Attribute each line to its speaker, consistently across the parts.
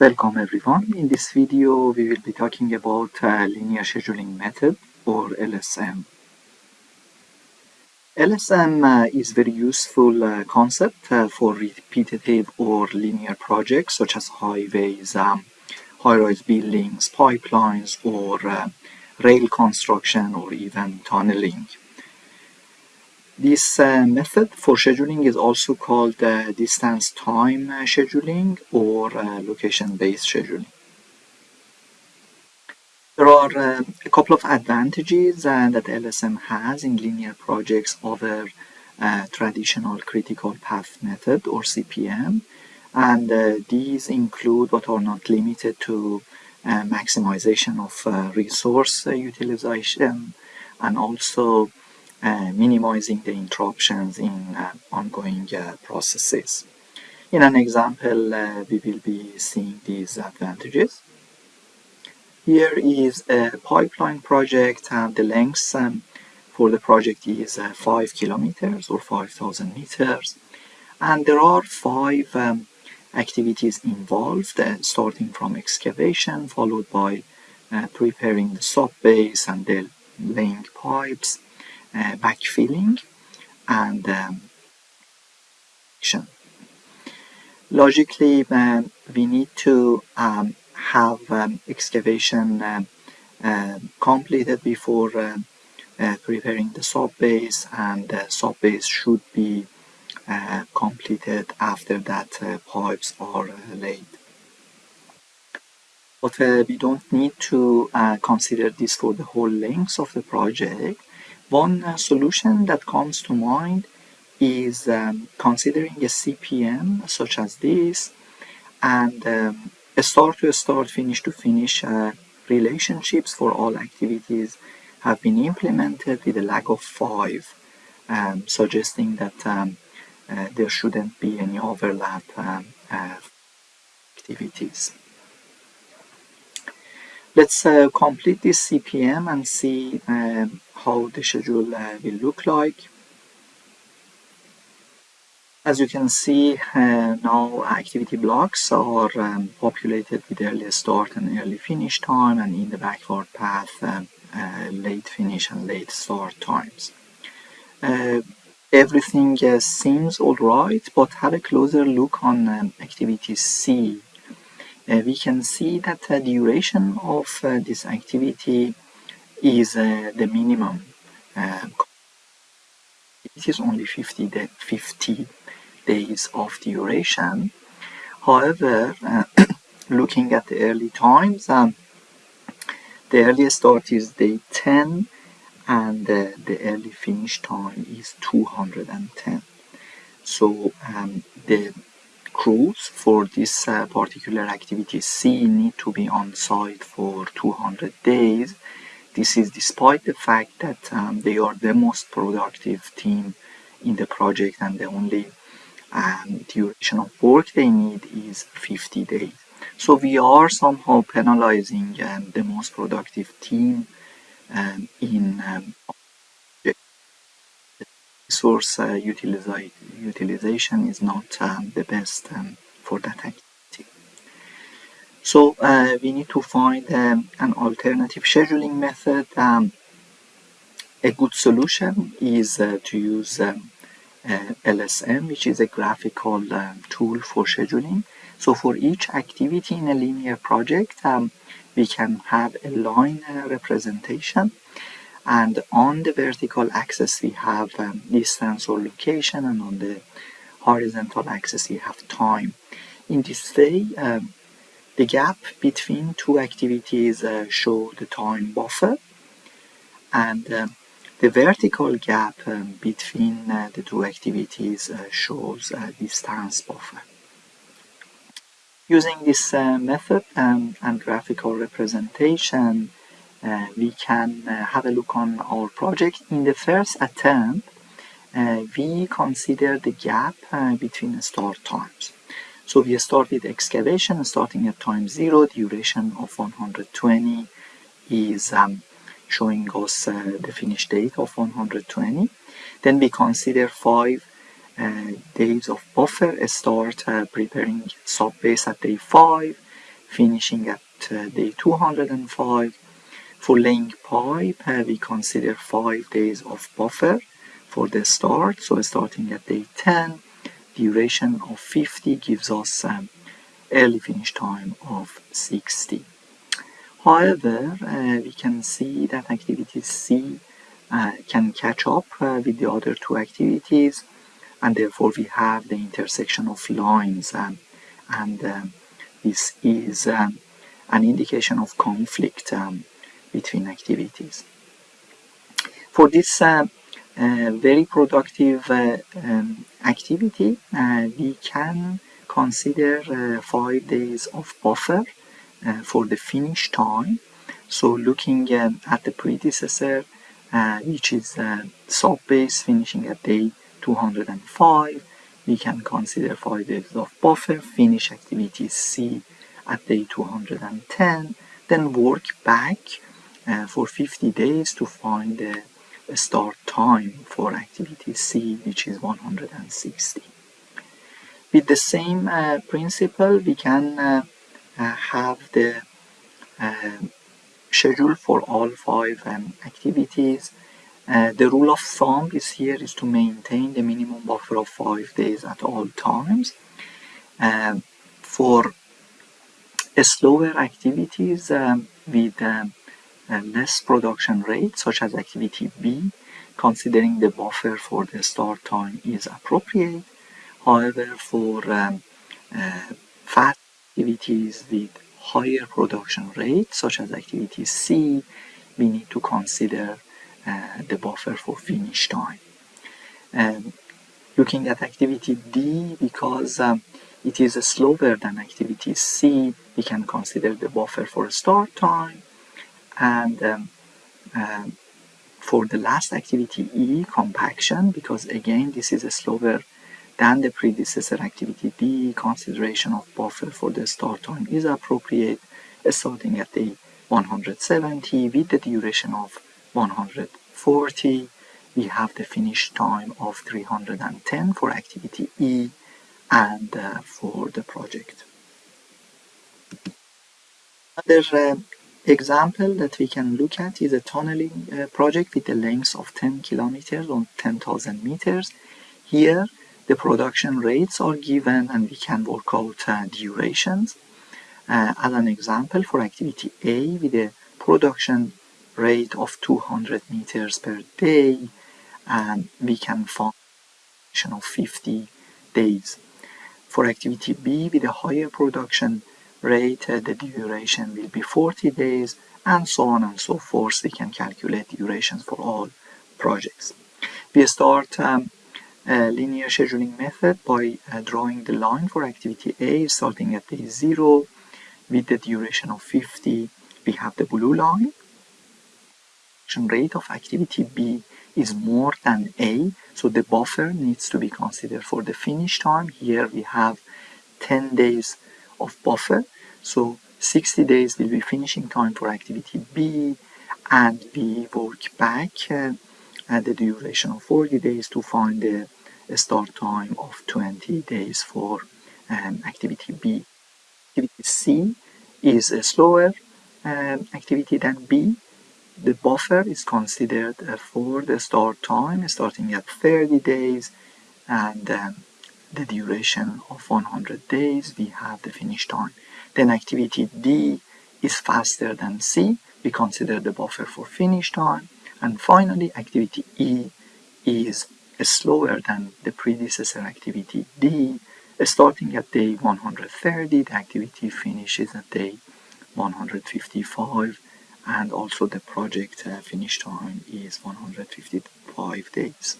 Speaker 1: Welcome everyone. In this video we will be talking about uh, linear scheduling method or LSM. LSM uh, is very useful uh, concept uh, for repetitive or linear projects such as highways, um, high-rise buildings, pipelines or uh, rail construction or even tunneling. This uh, method for scheduling is also called uh, distance time uh, scheduling or uh, location-based scheduling. There are uh, a couple of advantages uh, that LSM has in linear projects over traditional critical path method or CPM and these include but are not limited to maximization of resource utilization and also uh, minimizing the interruptions in uh, ongoing uh, processes. In an example, we will be seeing these advantages. Here is a pipeline project and the length um, for the project is 5 kilometers or 5,000 meters and there are five um, activities involved uh, starting from excavation followed by uh, preparing the sub base and laying pipes uh, backfilling and um, logically um, we need to um, have um, excavation um, uh, completed before uh, uh, preparing the sub base and the sub base should be uh, completed after that uh, pipes are uh, laid. But we don't need to consider this for the whole length of the project one uh, solution that comes to mind is um, considering a CPM such as this and um, a start to start, finish to finish uh, relationships for all activities have been implemented with a lag of 5, um, suggesting that um, uh, there shouldn't be any overlap um, uh, activities. Let's uh, complete this CPM and see um, how the schedule uh, will look like. As you can see uh, now activity blocks are um, populated with early start and early finish time and in the backward path um, uh, late finish and late start times. Uh, everything uh, seems alright but have a closer look on um, activity C. Uh, we can see that the duration of this activity is uh, the minimum. Um, it is only 50, day, 50 days of duration. However, uh, looking at the early times, um, the earliest start is day 10 and uh, the early finish time is 210. So um, the crews for this uh, particular activity C need to be on site for 200 days this is despite the fact that um, they are the most productive team in the project and the only um, duration of work they need is 50 days. So we are somehow penalizing um, the most productive team um, in um, resource uh, utilization is not um, the best for that activity. So uh, we need to find um, an alternative scheduling method. Um, a good solution is uh, to use um, uh, LSM, which is a graphical um, tool for scheduling. So for each activity in a linear project, um, we can have a line uh, representation. And on the vertical axis, we have um, distance or location, and on the horizontal axis, we have time. In this way, the gap between two activities uh, show the time buffer and uh, the vertical gap um, between uh, the two activities uh, shows a distance buffer. Using this uh, method um, and graphical representation, uh, we can have a look on our project. In the first attempt, we consider the gap between start times. So we start with excavation starting at time 0, duration of 120 is um, showing us uh, the finish date of 120. Then we consider 5 uh, days of buffer, start uh, preparing sub base at day 5, finishing at uh, day 205. For laying pipe, we consider 5 days of buffer for the start, so starting at day 10, duration of 50 gives us um, early finish time of 60. However, uh, we can see that activity C uh, can catch up uh, with the other two activities and therefore we have the intersection of lines um, and um, this is um, an indication of conflict um, between activities. For this uh, uh, very productive uh, um, activity, we can consider five days of buffer for the finish time. So looking at the predecessor, which is sub-base finishing at day 205, we can consider 5 days of buffer, finish activity C at day 210, then work back for 50 days to find the start time for activity C, which is 160. With the same uh, principle, we can uh, uh have the uh, schedule for all five um, activities uh, the rule of thumb is here is to maintain the minimum buffer of 5 days at all times. Uh, for slower activities um, with um, less production rate, such as activity B, considering the buffer for the start time is appropriate. However, for um, uh, fast activities with higher production rate, such as activity C, we need to consider uh, the buffer for finish time. Um, looking at activity D, because um, it is slower than activity C, we can consider the buffer for start time. And um, uh, for the last activity E, compaction, because again this is slower than the predecessor activity D, consideration of buffer for the start time is appropriate, starting at day 170 with the duration of 140 we have the finish time of 310 for activity E and uh, for the project. Another uh, example that we can look at is a tunneling uh, project with a length of 10 kilometers or 10,000 meters. Here the production rates are given and we can work out uh, durations. Uh, as an example for activity A with a production rate of 200 meters per day and we can find of 50 days. For activity B with a higher production rate uh, the duration will be 40 days and so on and so forth we can calculate durations for all projects. We start um, a linear scheduling method by uh, drawing the line for activity A starting at day 0 with the duration of 50 we have the blue line rate of activity B is more than A, so the buffer needs to be considered for the finish time. Here we have 10 days of buffer, so 60 days will be finishing time for activity B, and we work back uh, at the duration of 40 days to find the start time of 20 days for um, activity B. Activity C is a slower um, activity than B, the buffer is considered for the start time starting at 30 days and um, the duration of 100 days we have the finish time then activity D is faster than C. We consider the buffer for finish time and finally activity E is slower than the predecessor activity D. Starting at day 130 the activity finishes at day 155 and also the project uh, finish time is 155 days.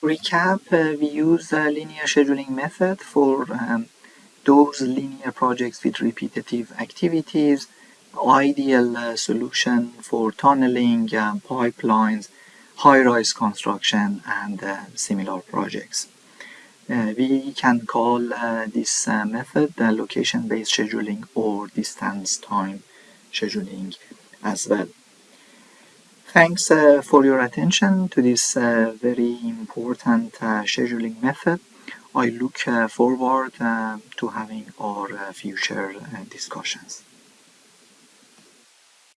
Speaker 1: Recap, uh, we use the linear scheduling method for um, those linear projects with repetitive activities, ideal uh, solution for tunneling, um, pipelines, high-rise construction, and uh, similar projects. Uh, we can call uh, this method location-based scheduling or distance time scheduling as well. Thanks uh, for your attention to this uh, very important uh, scheduling method. I look uh, forward uh, to having our uh, future discussions.